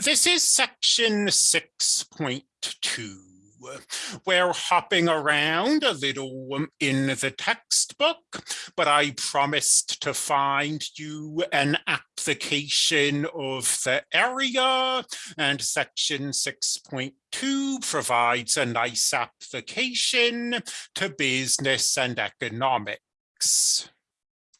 This is section 6.2. We're hopping around a little in the textbook, but I promised to find you an application of the area and section 6.2 provides a nice application to business and economics.